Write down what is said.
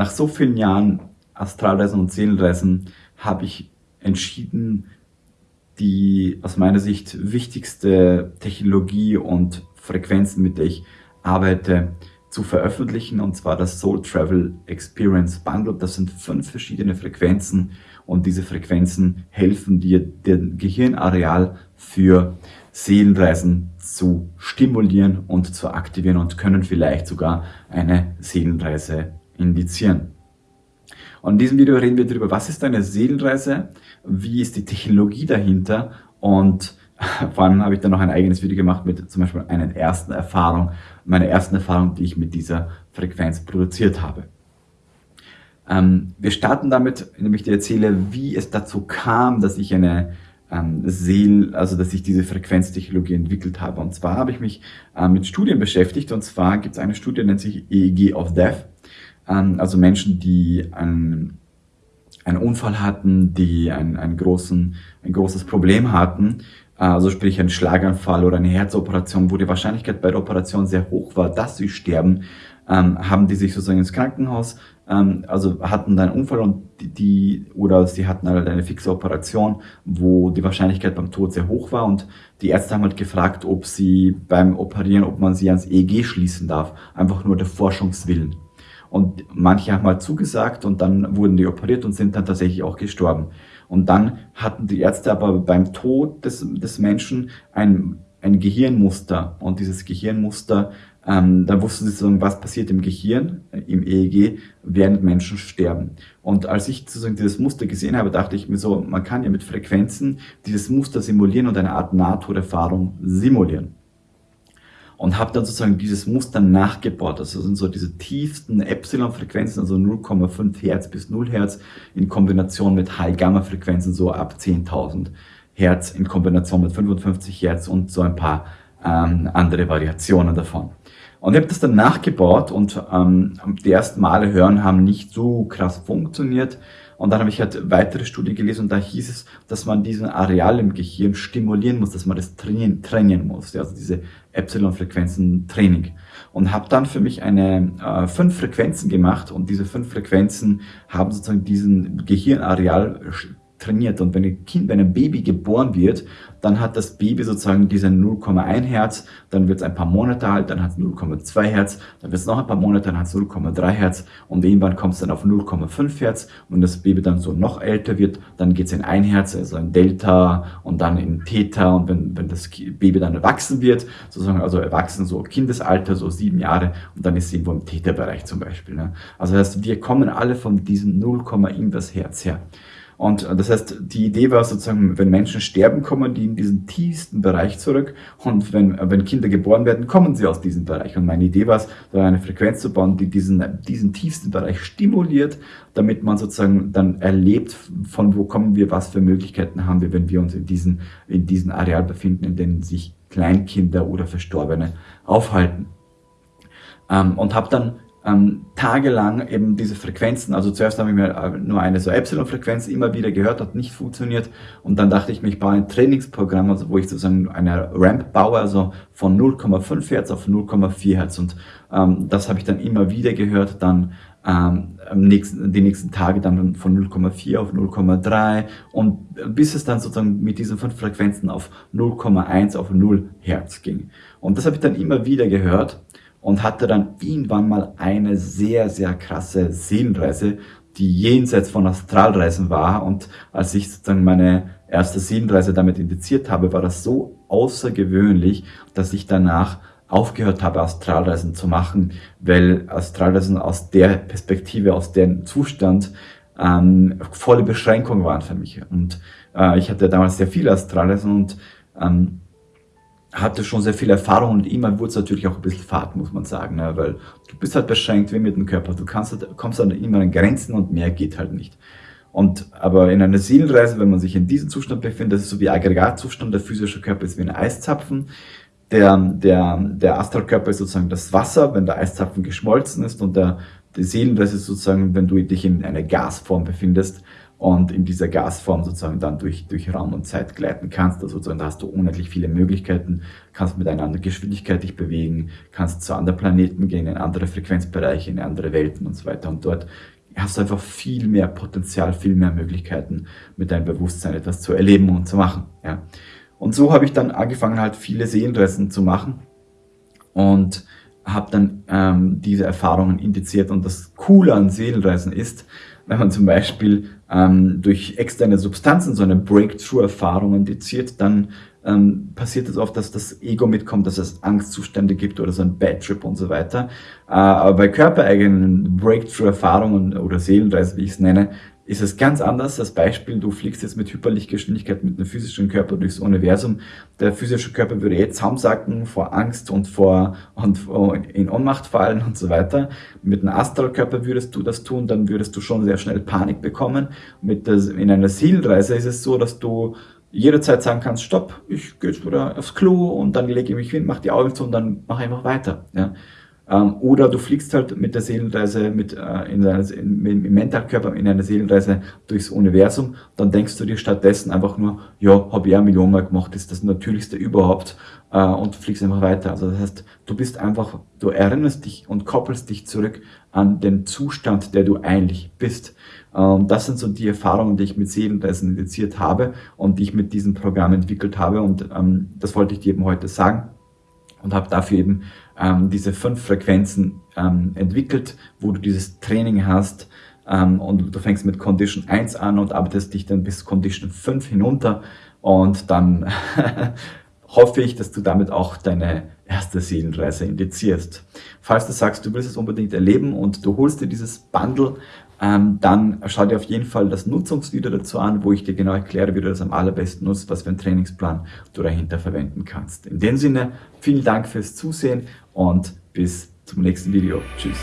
nach so vielen Jahren Astralreisen und Seelenreisen habe ich entschieden, die aus meiner Sicht wichtigste Technologie und Frequenzen, mit der ich arbeite, zu veröffentlichen, und zwar das Soul Travel Experience Bundle. Das sind fünf verschiedene Frequenzen und diese Frequenzen helfen dir, den Gehirnareal für Seelenreisen zu stimulieren und zu aktivieren und können vielleicht sogar eine Seelenreise indizieren. Und in diesem Video reden wir darüber, was ist eine Seelenreise, wie ist die Technologie dahinter und vor allem habe ich dann noch ein eigenes Video gemacht mit zum Beispiel einer ersten Erfahrung, meiner ersten Erfahrung, die ich mit dieser Frequenz produziert habe. Ähm, wir starten damit, indem ich dir erzähle, wie es dazu kam, dass ich eine ähm, Seel, also dass ich diese Frequenztechnologie entwickelt habe. Und zwar habe ich mich äh, mit Studien beschäftigt. Und zwar gibt es eine Studie, die nennt sich EEG of Death. Ähm, also Menschen, die einen, einen Unfall hatten, die ein, einen großen, ein großes Problem hatten also sprich ein Schlaganfall oder eine Herzoperation, wo die Wahrscheinlichkeit bei der Operation sehr hoch war, dass sie sterben, ähm, haben die sich sozusagen ins Krankenhaus, ähm, also hatten dann einen Unfall und die, oder sie hatten halt eine fixe Operation, wo die Wahrscheinlichkeit beim Tod sehr hoch war und die Ärzte haben halt gefragt, ob sie beim Operieren, ob man sie ans EEG schließen darf, einfach nur der Forschungswillen. Und manche haben halt zugesagt und dann wurden die operiert und sind dann tatsächlich auch gestorben. Und dann hatten die Ärzte aber beim Tod des, des Menschen ein, ein Gehirnmuster. Und dieses Gehirnmuster, ähm, da wussten sie sozusagen, was passiert im Gehirn, äh, im EEG, während Menschen sterben. Und als ich sozusagen dieses Muster gesehen habe, dachte ich mir so, man kann ja mit Frequenzen dieses Muster simulieren und eine Art Nahtoderfahrung simulieren und habe dann sozusagen dieses Muster nachgebaut. Also sind so diese tiefsten Epsilon-Frequenzen, also 0,5 Hertz bis 0 Hertz in Kombination mit High-Gamma-Frequenzen, so ab 10.000 Hertz in Kombination mit 55 Hertz und so ein paar ähm, andere Variationen davon. Und ich habe das dann nachgebaut und ähm, die ersten Male hören haben nicht so krass funktioniert. Und dann habe ich halt weitere Studien gelesen und da hieß es, dass man diesen Areal im Gehirn stimulieren muss, dass man das trainieren, trainieren muss, also diese Epsilon-Frequenzen Training. Und habe dann für mich eine äh, fünf Frequenzen gemacht und diese fünf Frequenzen haben sozusagen diesen Gehirnareal trainiert. Und wenn ein Kind, wenn ein Baby geboren wird, dann hat das Baby sozusagen diese 0,1 Hertz, dann wird es ein paar Monate alt, dann hat es 0,2 Hertz, dann wird es noch ein paar Monate, dann hat es 0,3 Hertz und irgendwann kommt es dann auf 0,5 Hertz und das Baby dann so noch älter wird, dann geht es in 1 Hertz, also in Delta und dann in Theta und wenn, wenn das Baby dann erwachsen wird, sozusagen also erwachsen, so Kindesalter, so sieben Jahre und dann ist es irgendwo im Theta-Bereich zum Beispiel. Ne? Also das heißt, wir kommen alle von diesem 0, irgendwas Hertz her. Und das heißt, die Idee war sozusagen, wenn Menschen sterben, kommen die in diesen tiefsten Bereich zurück. Und wenn, wenn Kinder geboren werden, kommen sie aus diesem Bereich. Und meine Idee war es, da eine Frequenz zu bauen, die diesen, diesen tiefsten Bereich stimuliert, damit man sozusagen dann erlebt, von wo kommen wir, was für Möglichkeiten haben wir, wenn wir uns in diesen, in diesen Areal befinden, in denen sich Kleinkinder oder Verstorbene aufhalten. Ähm, und habe dann ähm, tagelang eben diese Frequenzen, also zuerst habe ich mir äh, nur eine so Epsilon-Frequenz immer wieder gehört, hat nicht funktioniert. Und dann dachte ich mir, ich baue ein Trainingsprogramm, also wo ich sozusagen eine Ramp baue, also von 0,5 Hertz auf 0,4 Hertz. Und ähm, das habe ich dann immer wieder gehört, dann ähm, nächsten, die nächsten Tage dann von 0,4 auf 0,3 und bis es dann sozusagen mit diesen fünf Frequenzen auf 0,1 auf 0 Hertz ging. Und das habe ich dann immer wieder gehört und hatte dann irgendwann mal eine sehr, sehr krasse Seelenreise, die jenseits von Astralreisen war. Und als ich sozusagen meine erste Seelenreise damit indiziert habe, war das so außergewöhnlich, dass ich danach aufgehört habe, Astralreisen zu machen, weil Astralreisen aus der Perspektive, aus dem Zustand ähm, volle Beschränkung waren für mich. Und äh, ich hatte damals sehr viele Astralreisen und ähm, hatte schon sehr viel Erfahrung und immer wurde es natürlich auch ein bisschen fad, muss man sagen, ne? weil du bist halt beschränkt wie mit dem Körper. Du kannst halt, kommst dann immer an Grenzen und mehr geht halt nicht. Und aber in einer Seelenreise, wenn man sich in diesem Zustand befindet, das ist so wie Aggregatzustand, der physische Körper ist wie ein Eiszapfen, Der, der, der Astralkörper ist sozusagen das Wasser, wenn der Eiszapfen geschmolzen ist und der, die Seelenreise ist sozusagen, wenn du dich in einer Gasform befindest und in dieser Gasform sozusagen dann durch, durch Raum und Zeit gleiten kannst. Also sozusagen, da hast du unendlich viele Möglichkeiten, kannst mit einer anderen Geschwindigkeit dich bewegen, kannst zu anderen Planeten gehen, in andere Frequenzbereiche, in andere Welten und so weiter. Und dort hast du einfach viel mehr Potenzial, viel mehr Möglichkeiten, mit deinem Bewusstsein etwas zu erleben und zu machen. Ja. Und so habe ich dann angefangen, halt viele Seelenreisen zu machen und habe dann ähm, diese Erfahrungen indiziert. Und das Coole an Seelenreisen ist, wenn man zum Beispiel ähm, durch externe Substanzen so eine Breakthrough-Erfahrung indiziert, dann ähm, passiert es oft, dass das Ego mitkommt, dass es Angstzustände gibt oder so ein Bad Trip und so weiter. Äh, aber bei körpereigenen Breakthrough-Erfahrungen oder Seelenreise, wie ich es nenne, ist es ganz anders. Das Beispiel, du fliegst jetzt mit Hyperlichtgeschwindigkeit mit einem physischen Körper durchs Universum. Der physische Körper würde jetzt zusammensacken vor Angst und vor und in Ohnmacht fallen und so weiter. Mit einem Astralkörper würdest du das tun, dann würdest du schon sehr schnell Panik bekommen. Mit der, in einer Seelenreise ist es so, dass du jederzeit sagen kannst, stopp, ich gehe jetzt wieder aufs Klo und dann lege ich mich hin, mach die Augen zu und dann mache einfach weiter. Ja. Ähm, oder du fliegst halt mit der Seelenreise, mit, äh, in deiner, in, im Mentalkörper in einer Seelenreise durchs Universum, dann denkst du dir stattdessen einfach nur, ja, habe ich eine Million Mal gemacht, ist das Natürlichste überhaupt äh, und fliegst einfach weiter. Also das heißt, du bist einfach, du erinnerst dich und koppelst dich zurück an den Zustand, der du eigentlich bist. Ähm, das sind so die Erfahrungen, die ich mit Seelenreisen indiziert habe und die ich mit diesem Programm entwickelt habe und ähm, das wollte ich dir eben heute sagen und habe dafür eben ähm, diese fünf Frequenzen ähm, entwickelt, wo du dieses Training hast ähm, und du fängst mit Condition 1 an und arbeitest dich dann bis Condition 5 hinunter und dann hoffe ich, dass du damit auch deine erste Seelenreise indizierst. Falls du sagst, du willst es unbedingt erleben und du holst dir dieses Bundle, ähm, dann schau dir auf jeden Fall das Nutzungsvideo dazu an, wo ich dir genau erkläre, wie du das am allerbesten nutzt, was für einen Trainingsplan du dahinter verwenden kannst. In dem Sinne, vielen Dank fürs Zusehen und bis zum nächsten Video. Tschüss.